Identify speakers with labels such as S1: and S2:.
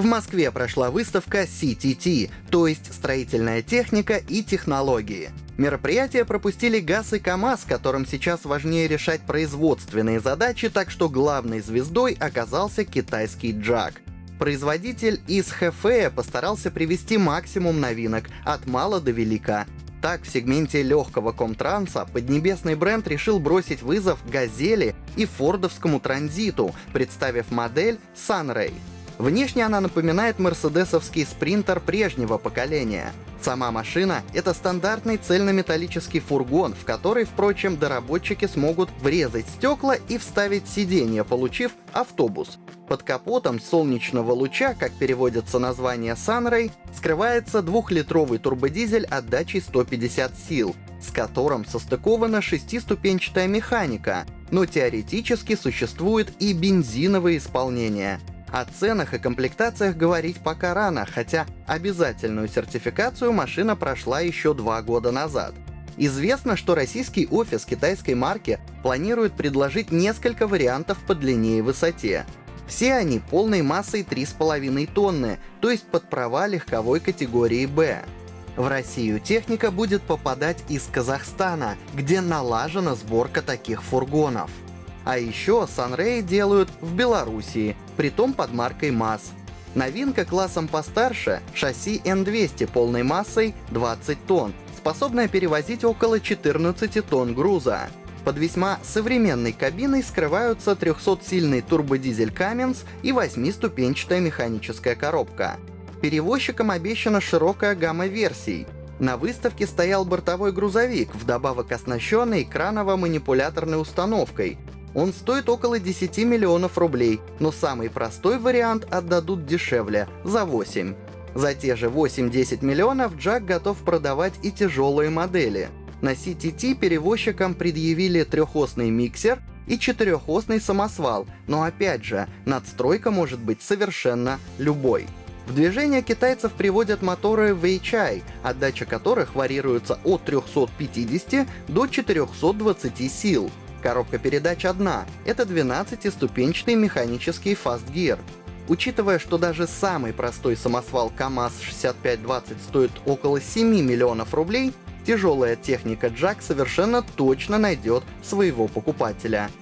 S1: В Москве прошла выставка CTT, то есть строительная техника и технологии. Мероприятие пропустили ГАЗ и КАМАЗ, которым сейчас важнее решать производственные задачи, так что главной звездой оказался китайский Джак. Производитель из Хэфея постарался привести максимум новинок, от мала до велика. Так, в сегменте легкого комтранса поднебесный бренд решил бросить вызов «Газели» и фордовскому транзиту, представив модель Sunray. Внешне она напоминает мерседесовский спринтер прежнего поколения. Сама машина — это стандартный цельнометаллический фургон, в который, впрочем, доработчики смогут врезать стекла и вставить сиденье, получив автобус. Под капотом солнечного луча, как переводится название Sunray, скрывается двухлитровый турбодизель отдачей 150 сил, с которым состыкована шестиступенчатая механика, но теоретически существует и бензиновое исполнение — о ценах и комплектациях говорить пока рано, хотя обязательную сертификацию машина прошла еще два года назад. Известно, что российский офис китайской марки планирует предложить несколько вариантов по длине и высоте. Все они полной массой 3,5 тонны, то есть под права легковой категории «Б». В Россию техника будет попадать из Казахстана, где налажена сборка таких фургонов. А еще Sunray делают в Белоруссии, притом под маркой МАЗ. Новинка классом постарше — шасси N200 полной массой 20 тонн, способная перевозить около 14 тонн груза. Под весьма современной кабиной скрываются 300-сильный турбодизель Cummins и 8-ступенчатая механическая коробка. Перевозчикам обещана широкая гамма версий. На выставке стоял бортовой грузовик, вдобавок оснащенный краново-манипуляторной установкой, он стоит около 10 миллионов рублей, но самый простой вариант отдадут дешевле, за 8. За те же 8-10 миллионов Джак готов продавать и тяжелые модели. На CTT перевозчикам предъявили трехосный миксер и четырехосный самосвал, но опять же, надстройка может быть совершенно любой. В движение китайцев приводят моторы VHI, отдача которых варьируется от 350 до 420 сил. Коробка передач одна — это 12-ступенчатый механический Gear. Учитывая, что даже самый простой самосвал КАМАЗ-6520 стоит около 7 миллионов рублей, тяжелая техника Джак совершенно точно найдет своего покупателя —